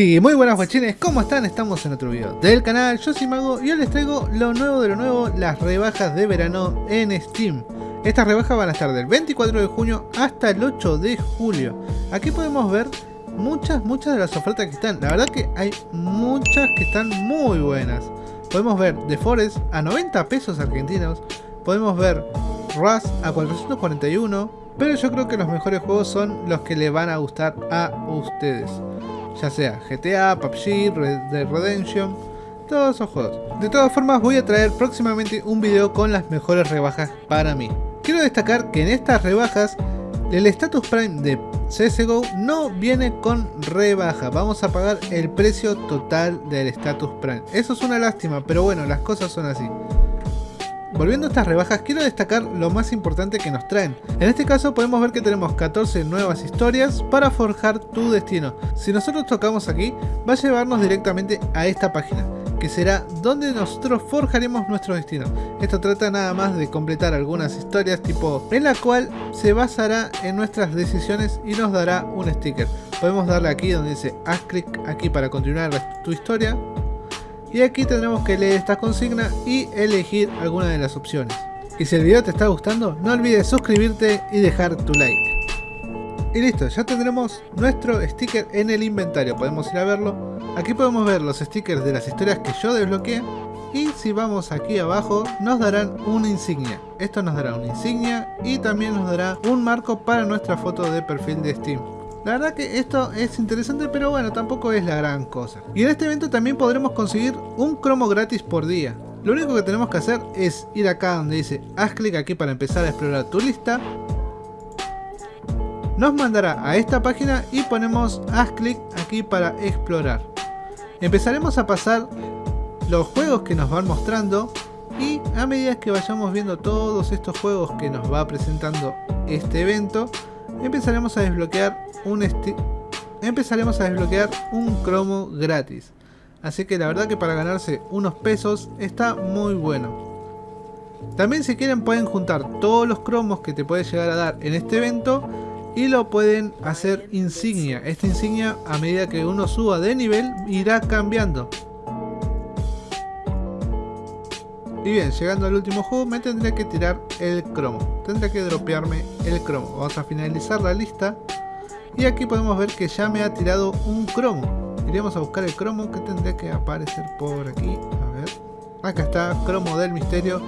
Y muy buenas guachines, ¿cómo están? Estamos en otro video del canal, yo soy Mago y hoy les traigo lo nuevo de lo nuevo, las rebajas de verano en Steam. Estas rebajas van a estar del 24 de junio hasta el 8 de julio. Aquí podemos ver muchas, muchas de las ofertas que están. La verdad que hay muchas que están muy buenas. Podemos ver The Forest a 90 pesos argentinos. Podemos ver Rust a 441. Pero yo creo que los mejores juegos son los que le van a gustar a ustedes ya sea GTA, PUBG, Red Dead Redemption, todos esos juegos. De todas formas voy a traer próximamente un video con las mejores rebajas para mí. Quiero destacar que en estas rebajas el Status Prime de CSGO no viene con rebaja, vamos a pagar el precio total del Status Prime. Eso es una lástima, pero bueno, las cosas son así. Volviendo a estas rebajas, quiero destacar lo más importante que nos traen. En este caso podemos ver que tenemos 14 nuevas historias para forjar tu destino. Si nosotros tocamos aquí, va a llevarnos directamente a esta página, que será donde nosotros forjaremos nuestro destino. Esto trata nada más de completar algunas historias tipo en la cual se basará en nuestras decisiones y nos dará un sticker. Podemos darle aquí donde dice haz clic aquí para continuar tu historia y aquí tendremos que leer esta consigna y elegir alguna de las opciones. Y si el video te está gustando, no olvides suscribirte y dejar tu like. Y listo, ya tendremos nuestro sticker en el inventario, podemos ir a verlo. Aquí podemos ver los stickers de las historias que yo desbloqueé. Y si vamos aquí abajo, nos darán una insignia. Esto nos dará una insignia y también nos dará un marco para nuestra foto de perfil de Steam. La verdad que esto es interesante, pero bueno, tampoco es la gran cosa. Y en este evento también podremos conseguir un cromo gratis por día. Lo único que tenemos que hacer es ir acá donde dice haz clic aquí para empezar a explorar tu lista. Nos mandará a esta página y ponemos haz clic aquí para explorar. Empezaremos a pasar los juegos que nos van mostrando y a medida que vayamos viendo todos estos juegos que nos va presentando este evento, empezaremos a desbloquear un empezaremos a desbloquear un cromo gratis. Así que la verdad que para ganarse unos pesos está muy bueno. También si quieren pueden juntar todos los cromos que te puede llegar a dar en este evento y lo pueden hacer insignia. Esta insignia a medida que uno suba de nivel irá cambiando. Y bien, llegando al último juego me tendré que tirar el cromo. Tendré que dropearme el cromo. Vamos a finalizar la lista. Y aquí podemos ver que ya me ha tirado un cromo. Iremos a buscar el cromo que tendría que aparecer por aquí. A ver. Acá está, cromo del misterio.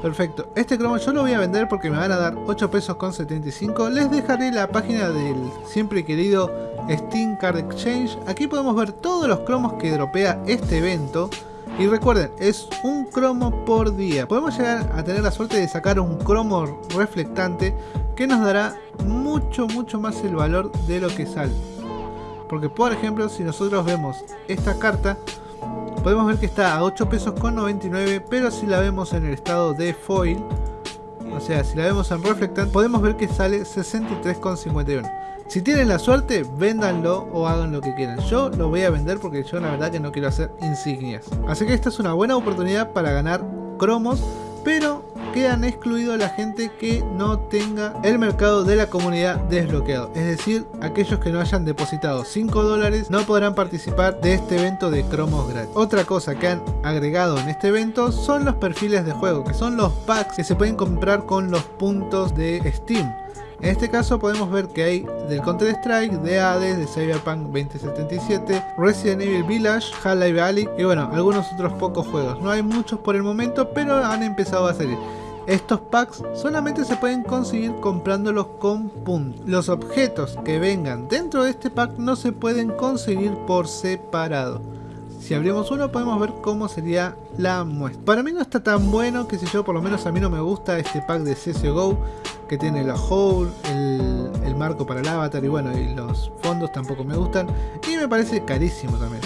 Perfecto. Este cromo yo lo voy a vender porque me van a dar 8 pesos con 75. Les dejaré la página del siempre querido Steam Card Exchange. Aquí podemos ver todos los cromos que dropea este evento. Y recuerden, es un cromo por día. Podemos llegar a tener la suerte de sacar un cromo reflectante que nos dará mucho, mucho más el valor de lo que sale. Porque por ejemplo, si nosotros vemos esta carta, podemos ver que está a 8 pesos con 99, pero si la vemos en el estado de foil, o sea, si la vemos en reflectante, podemos ver que sale 63,51. Si tienen la suerte, véndanlo o hagan lo que quieran. Yo lo voy a vender porque yo la verdad que no quiero hacer insignias. Así que esta es una buena oportunidad para ganar cromos, pero quedan excluidos la gente que no tenga el mercado de la comunidad desbloqueado. Es decir, aquellos que no hayan depositado 5 dólares no podrán participar de este evento de cromos gratis. Otra cosa que han agregado en este evento son los perfiles de juego, que son los packs que se pueden comprar con los puntos de Steam. En este caso podemos ver que hay del Counter Strike, de Hades, de Cyberpunk 2077, Resident Evil Village, Half-Life Alyx y bueno, algunos otros pocos juegos. No hay muchos por el momento, pero han empezado a salir. Estos packs solamente se pueden conseguir comprándolos con puntos. Los objetos que vengan dentro de este pack no se pueden conseguir por separado. Si abrimos uno podemos ver cómo sería la muestra. Para mí no está tan bueno, que si yo, por lo menos a mí no me gusta este pack de CSGO que tiene la hole, el, marco para el avatar y bueno, y los fondos tampoco me gustan. Y me parece carísimo también.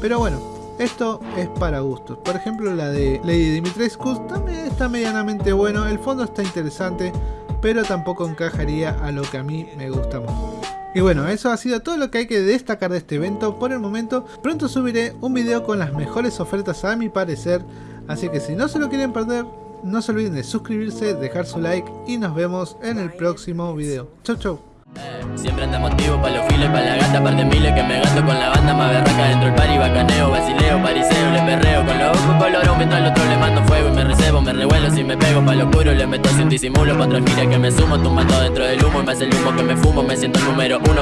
Pero bueno, esto es para gustos. Por ejemplo, la de Lady Dimitrescu también está medianamente bueno. El fondo está interesante, pero tampoco encajaría a lo que a mí me gusta mucho. Y bueno, eso ha sido todo lo que hay que destacar de este evento por el momento. Pronto subiré un video con las mejores ofertas a mi parecer. Así que si no se lo quieren perder, no se olviden de suscribirse, dejar su like y nos vemos en el próximo video. Chau chau. Siempre anda motivo pa' los files, pa' la gata, par de miles que me gasto con la banda más berraca dentro del party, bacaneo, basileo, pariseo, le perreo con los ojos colorón mientras al otro le mando fuego y me recebo, me revuelo si me pego pa' lo puro, le meto sin disimulo, pa' otra gira que me sumo, tumbando dentro del humo y me hace el humo que me fumo, me siento el número uno.